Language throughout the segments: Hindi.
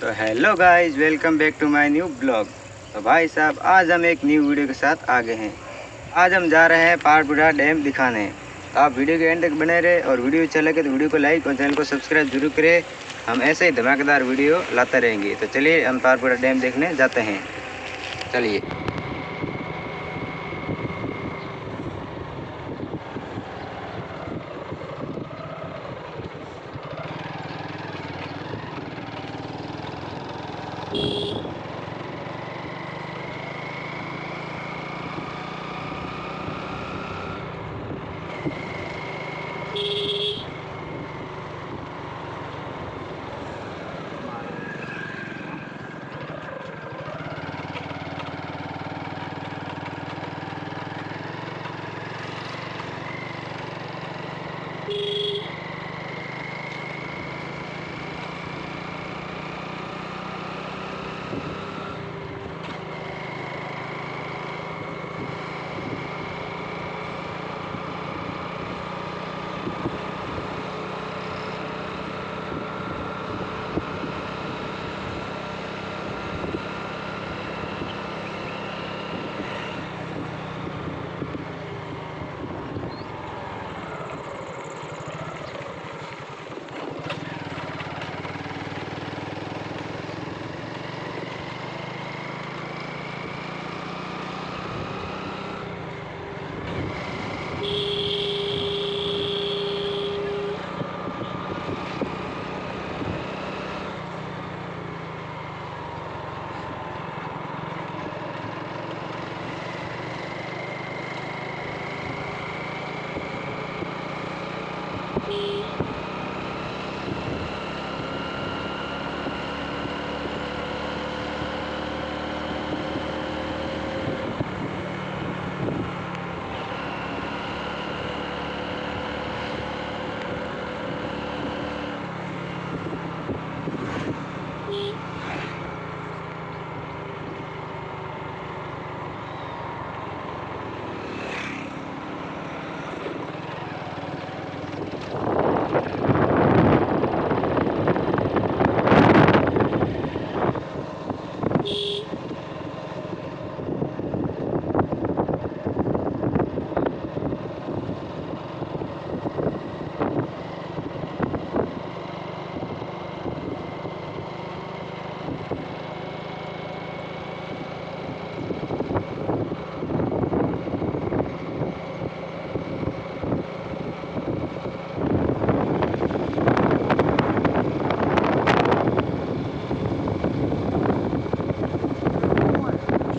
तो hello guys welcome back to my new blog तो भाई साहब, आज हम एक न्यू वीडियो के साथ आ गए हैं। आज हम जा रहे हैं पहाड़पुरा डैम दिखाने। तो आप वीडियो के एंड तक बने रहे और वीडियो अच्छा लगे तो वीडियो को लाइक और चैनल को सब्सक्राइब ज़रूर करें। हम ऐसे ही धमाकेदार वीडियो लाते रहेंगे। तो चलिए हम पहाड़पुरा डैम देखने जाते हैं। चलिए। you.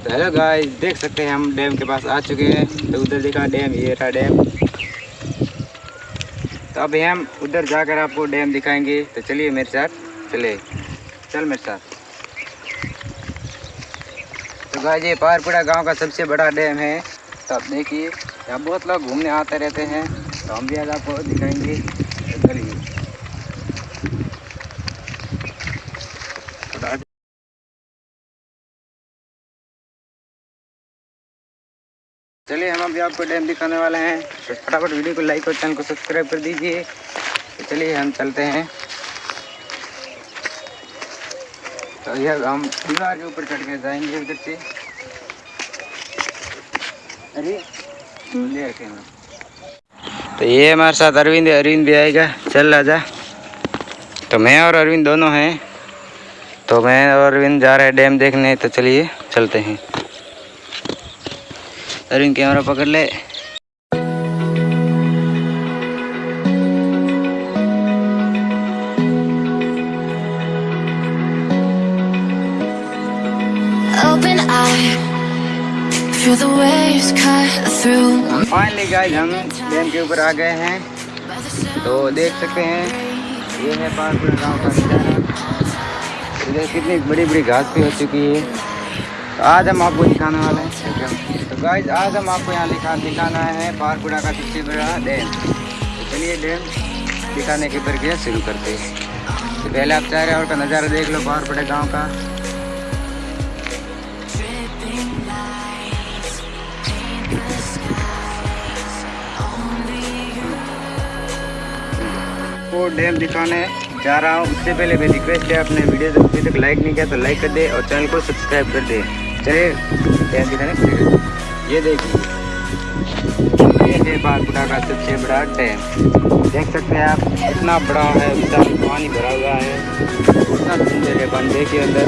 तो हेलो गाइस देख सकते हैं हम डैम के पास आ चुके हैं। तो उधर देखा डैम ये रहा डैम तो अभी हम उधर जाकर आपको डैम दिखाएँगे। तो चलिए मेरे साथ, चले। चल मेरे साथ। तो गाइस ये पारपुरा गाँव का सबसे बड़ा डैम है। तो आप देखिए, यहाँ बहुत लोग घूमने आते रहते हैं। तो हम भी आज आपको दिखाएँगे तो चलिए तो आज चलिए, हम अभी आपको डैम दिखाने वाले हैं। तो फटाफट वीडियो को लाइक और चैनल को सब्सक्राइब कर दीजिए। तो चलिए, हम चलते हैं। तो यह हम दीवार के ऊपर चढ़ के जाएँगे उधर से। अरे तो ये हमारे साथ अरविंद अरविंद भी आएगा। चल आजा तो मैं और अरविंद दोनों हैं। तो मैं और अरविंद जा रहे हैं डैम देखने। तो चलिए, चलते हैं। अरविंद कैमरा पकड़ ले. फाइनली गाइस हम डैम के ऊपर आ गए हैं। तो देख सकते हैं ये है पारपुर गाँव का नज़ारा। इधर कितनी बड़ी बड़ी घास भी हो चुकी है। तो आज हम आपको दिखाने वाले हैं तो गाइज़ आज हम आपको यहाँ दिखा दिखाना है पारपुरा का सबसे बड़ा डैम तो चलिए डैम दिखाने की प्रक्रिया शुरू करते हैं। तो पहले आप चाह रहे और का नज़ारा देख लो पारपुरा गाँव का। डैम दिखाने जा रहा हूँ। उससे पहले मेरी रिक्वेस्ट है अपने वीडियो अभी तक लाइक नहीं किया तो लाइक कर दे और चैनल को सब्सक्राइब कर दे। ये देखिए ये बारपुरा का सबसे बड़ा डैम। देख सकते हैं आप, इतना बड़ा है विशाल पानी भरा हुआ है। इतना सुंदर है पानी देखिए अंदर।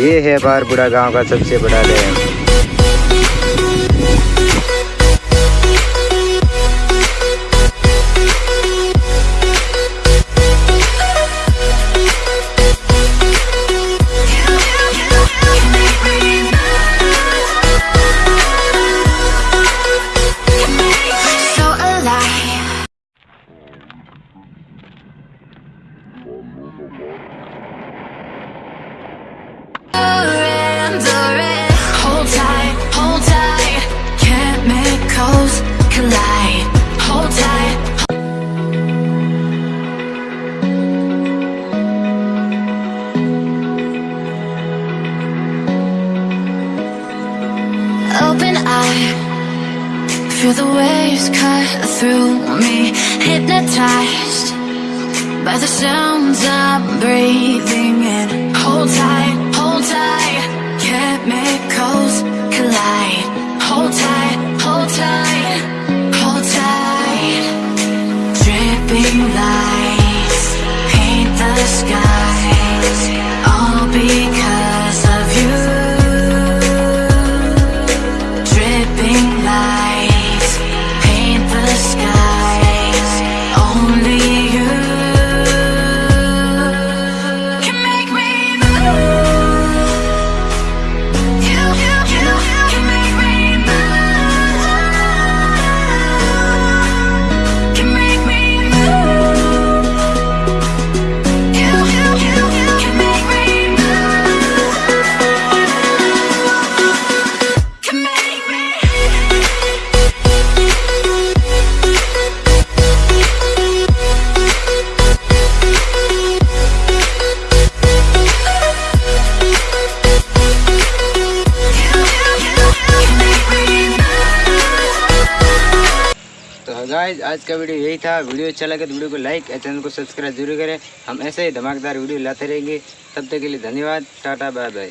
ये है बारपुरा गाँव का सबसे बड़ा dam. Waves cut through me, hypnotized by the sounds I'm breathing in. Hold tight, hold tight, chemicals collide. Hold tight, guys आज का वीडियो यही था। वीडियो अच्छा लगे तो वीडियो को लाइक और चैनल को सब्सक्राइब ज़रूर करें। हम ऐसे ही धमाकेदार वीडियो लाते रहेंगे। तब तक के लिए धन्यवाद। Tata bye bye